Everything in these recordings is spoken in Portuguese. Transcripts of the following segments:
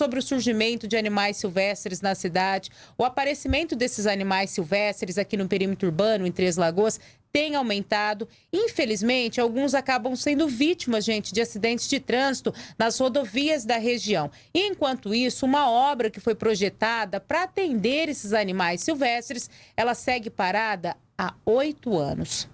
sobre o surgimento de animais silvestres na cidade. O aparecimento desses animais silvestres aqui no perímetro urbano, em Três Lagoas, tem aumentado. Infelizmente, alguns acabam sendo vítimas, gente, de acidentes de trânsito nas rodovias da região. E enquanto isso, uma obra que foi projetada para atender esses animais silvestres, ela segue parada há oito anos.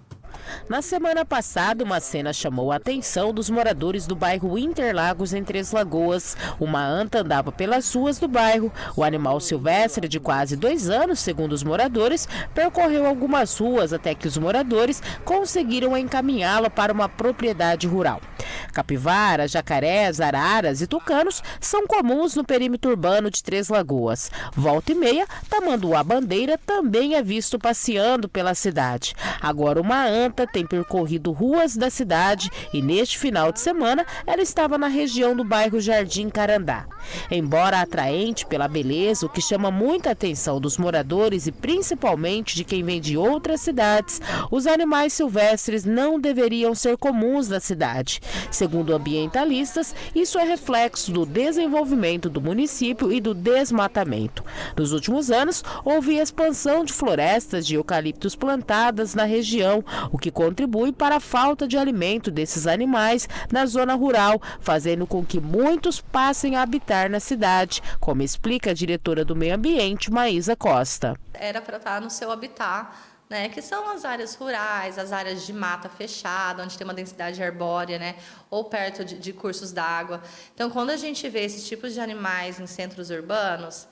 Na semana passada, uma cena chamou a atenção dos moradores do bairro Interlagos, em Três Lagoas. Uma anta andava pelas ruas do bairro. O animal silvestre, de quase dois anos, segundo os moradores, percorreu algumas ruas até que os moradores conseguiram encaminhá-lo para uma propriedade rural. Capivaras, jacarés, araras e tucanos são comuns no perímetro urbano de Três Lagoas. Volta e meia, tamanduá bandeira também é visto passeando pela cidade. Agora uma anta tem percorrido ruas da cidade e neste final de semana ela estava na região do bairro Jardim Carandá. Embora atraente pela beleza, o que chama muita atenção dos moradores e principalmente de quem vem de outras cidades, os animais silvestres não deveriam ser comuns na cidade. Segundo ambientalistas, isso é reflexo do desenvolvimento do município e do desmatamento. Nos últimos anos, houve expansão de florestas de eucaliptos plantadas na região, o que contribui para a falta de alimento desses animais na zona rural, fazendo com que muitos passem a habitar na cidade, como explica a diretora do Meio Ambiente, Maísa Costa. Era para estar no seu habitat né, que são as áreas rurais, as áreas de mata fechada, onde tem uma densidade arbórea, né, ou perto de, de cursos d'água. Então, quando a gente vê esses tipos de animais em centros urbanos,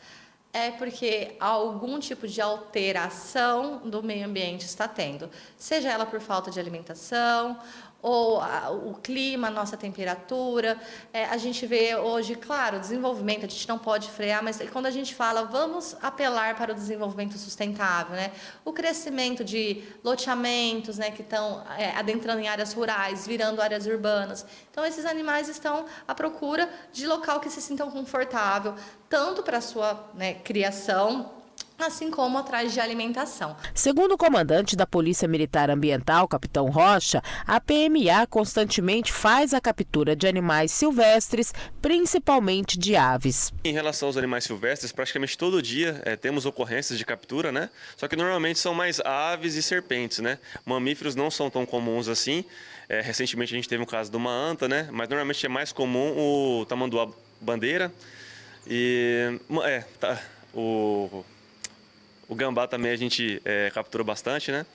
é porque algum tipo de alteração do meio ambiente está tendo, seja ela por falta de alimentação ou a, o clima, a nossa temperatura. É, a gente vê hoje, claro, desenvolvimento, a gente não pode frear, mas quando a gente fala, vamos apelar para o desenvolvimento sustentável, né? O crescimento de loteamentos, né, que estão é, adentrando em áreas rurais, virando áreas urbanas. Então, esses animais estão à procura de local que se sintam confortável, tanto para a sua né, criação, assim como atrás de alimentação. Segundo o comandante da Polícia Militar Ambiental, capitão Rocha, a PMA constantemente faz a captura de animais silvestres, principalmente de aves. Em relação aos animais silvestres, praticamente todo dia é, temos ocorrências de captura, né? Só que normalmente são mais aves e serpentes, né? Mamíferos não são tão comuns assim. É, recentemente a gente teve um caso de uma anta, né? Mas normalmente é mais comum o tamanduá bandeira e é, tá, o o gambá também a gente é, captura bastante, né?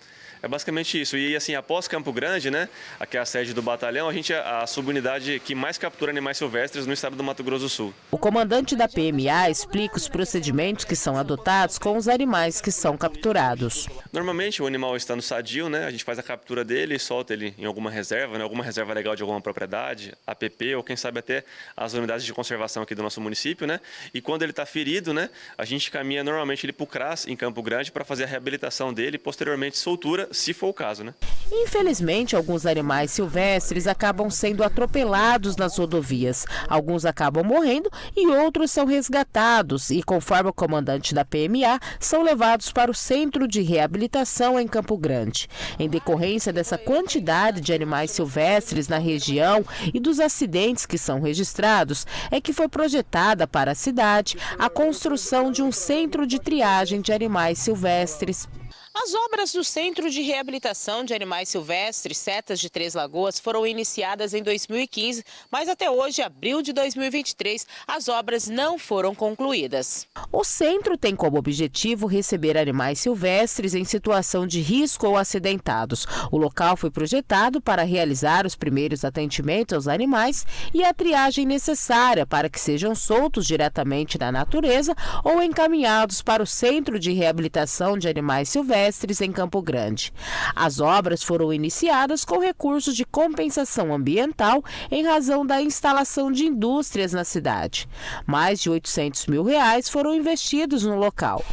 É basicamente isso. E assim, após Campo Grande, né, aqui é a sede do batalhão, a gente é a subunidade que mais captura animais silvestres no estado do Mato Grosso do Sul. O comandante da PMA explica os procedimentos que são adotados com os animais que são capturados. Normalmente o animal está no sadio, né, a gente faz a captura dele e solta ele em alguma reserva, né, alguma reserva legal de alguma propriedade, APP ou quem sabe até as unidades de conservação aqui do nosso município, né? E quando ele está ferido, né, a gente caminha normalmente ele para o CRAS em Campo Grande para fazer a reabilitação dele e posteriormente soltura se for o caso, né? Infelizmente, alguns animais silvestres acabam sendo atropelados nas rodovias. Alguns acabam morrendo e outros são resgatados e, conforme o comandante da PMA, são levados para o Centro de Reabilitação em Campo Grande. Em decorrência dessa quantidade de animais silvestres na região e dos acidentes que são registrados, é que foi projetada para a cidade a construção de um centro de triagem de animais silvestres. As obras do Centro de Reabilitação de Animais Silvestres, Setas de Três Lagoas, foram iniciadas em 2015, mas até hoje, abril de 2023, as obras não foram concluídas. O centro tem como objetivo receber animais silvestres em situação de risco ou acidentados. O local foi projetado para realizar os primeiros atendimentos aos animais e a triagem necessária para que sejam soltos diretamente na natureza ou encaminhados para o Centro de Reabilitação de Animais Silvestres silvestres em Campo Grande. As obras foram iniciadas com recursos de compensação ambiental em razão da instalação de indústrias na cidade. Mais de 800 mil reais foram investidos no local.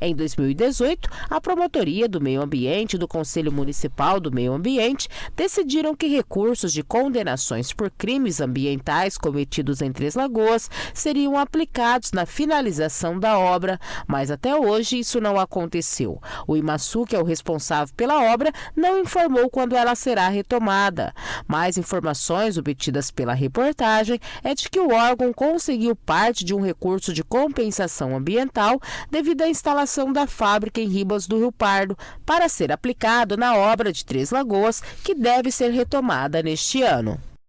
Em 2018, a Promotoria do Meio Ambiente do Conselho Municipal do Meio Ambiente decidiram que recursos de condenações por crimes ambientais cometidos em Três Lagoas seriam aplicados na finalização da obra, mas até hoje isso não aconteceu. O Imaçu, que é o responsável pela obra, não informou quando ela será retomada. Mais informações obtidas pela reportagem é de que o órgão conseguiu parte de um recurso de compensação ambiental devido à da fábrica em Ribas do Rio Pardo para ser aplicado na obra de Três Lagoas, que deve ser retomada neste ano.